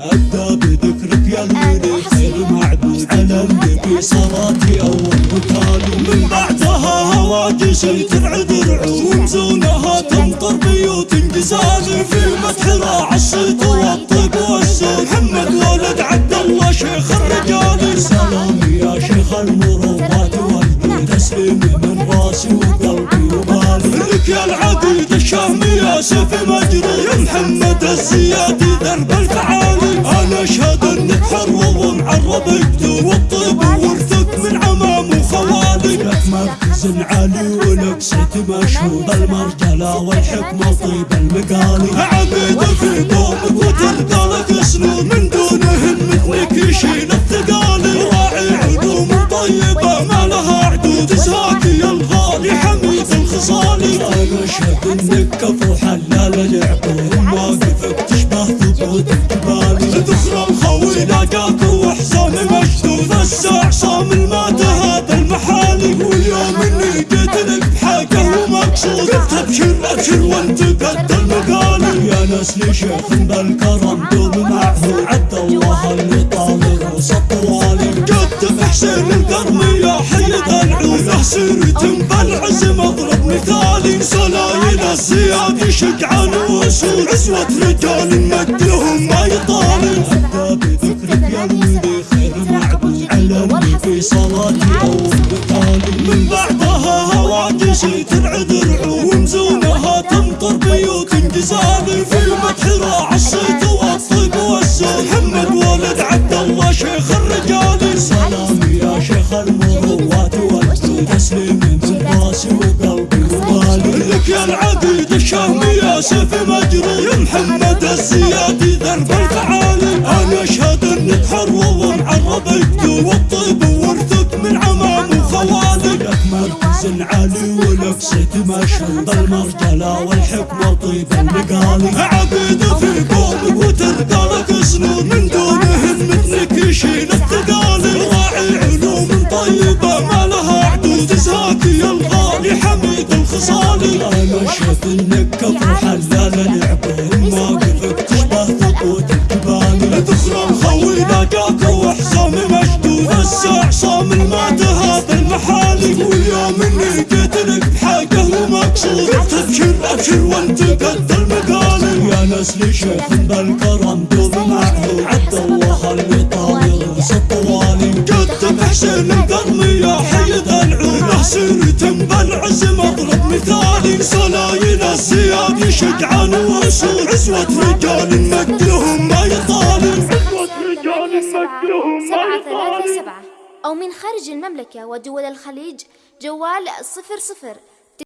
أبدأ بذكرك يا المني خير معبود على النبي صلاتي أول وتالي من بعدها هواجسي ترعد رعوم زونها تمطر بيوت انجزالي في مدح راع الصيت والطيب والزون محمد ولد عبد الله شيخ الرجال. سلامي يا شيخ المروات والدي تسليمي من راسي وقلبي وبالي لك يا العقيد الشامي يا سيف مجري. يا محمد الزيادي. الجدود والطيب ورثك من عمام وخوالي. لك مركز عالي ولك صيت مشهود. المرجلة والحكمه طيب المقالي. عبيد في قومك وتلقى لك سنون من دونهن مثلك يشيل الثقالي. راعي علوم طيبة ما لها عدود زاكي. الغالي حميد الخصالي. أنا اشهد انك كفو حلال العقول. ابشر ابشر وانت قد المقالي يا ناس لي شيخ بالكرم دوم معه عبد الله اللي طال روس الطوالي قدم حسين القرمي يا حيد العود سيرة بالعزم اضرب مثالي سلايل الزياد شجعان واسود عزوة رجال مجدهم ما يطالي ابدا بذكرك يا ولدي خير معبود علمني في صلاتي اول مثالي من بعدها هواجسي ترعد رعوم محمد ولد عبد الله شيخ الرجال سلامي يا شيخ المروات والجود تسليمي من راسي وقلبي وبالي. لك يا العقيد الشامي يا سيف مجري يا محمد الزيادي درب الفعالي. أنا اشهد أنك حر ومعرب الجدود مركز عالي ولك صيت مشهود المرجله والحكمه طيب المقالي عقيد في قومك وتلقى لك سنون من دونهن مثلك يشيل الثقالي راعي علوم طيبة ما لها عدود زاكي الغالي حميد الخصالي أنا اشهد انك ابشر وانت قد المقالي يا ناس لي شيخ بالكرم دوم معه عبد الله اللي روس الطوالي قدم حسين القرمي يا حيد العود سيرة بالعزم اضرب مثالي سلايل الزياد شجعان واسود عزوة رجال مجدهم ما يطالي عزوة رجال مجدهم ما يطالي أو من خارج المملكة ودول الخليج جوال صفر صفر.